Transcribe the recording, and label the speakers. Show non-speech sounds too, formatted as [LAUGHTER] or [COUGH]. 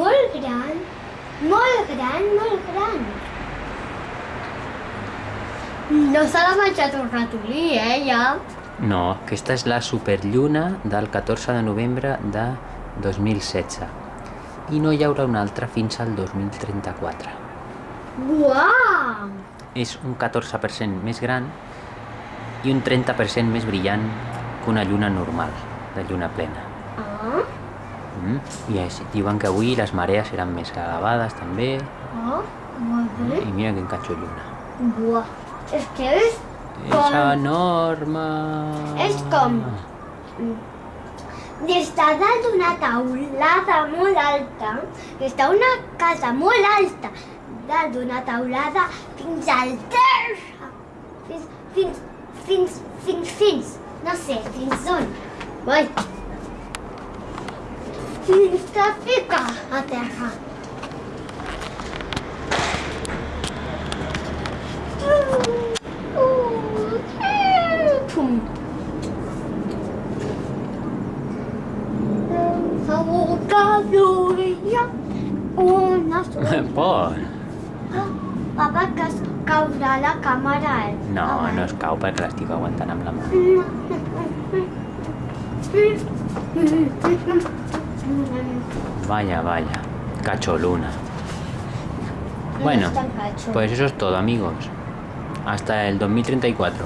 Speaker 1: Molt gran, molt gran, molt gran. No se l'ha menjat un ratolí, eh, ja?
Speaker 2: No, aquesta és la superlluna del 14 de novembre de 2016. I no hi haurà una altra fins al 2034.
Speaker 1: Uau!
Speaker 2: És un 14% més gran i un 30% més brillant que una lluna normal, de lluna plena. Mm? I diuen que avui les marees seran més elevades també.
Speaker 1: ah, molt bé.
Speaker 2: I mira quin catxo lluna.
Speaker 1: Buah, és que és
Speaker 2: És
Speaker 1: com...
Speaker 2: enorme!
Speaker 1: És com... Des de dalt d'una taulada molt alta, des d'una casa molt alta, dalt d'una taulada fins al terra, fins, fins, fins, fins, fins, no sé, fins on. Vai. minsta fita la càmera.
Speaker 2: No, no es cau perquè l'estic aguantant amb la mà. [LAUGHS] Vaya, vaya. Cacholuna. Bueno, pues eso es todo, amigos. Hasta el 2034.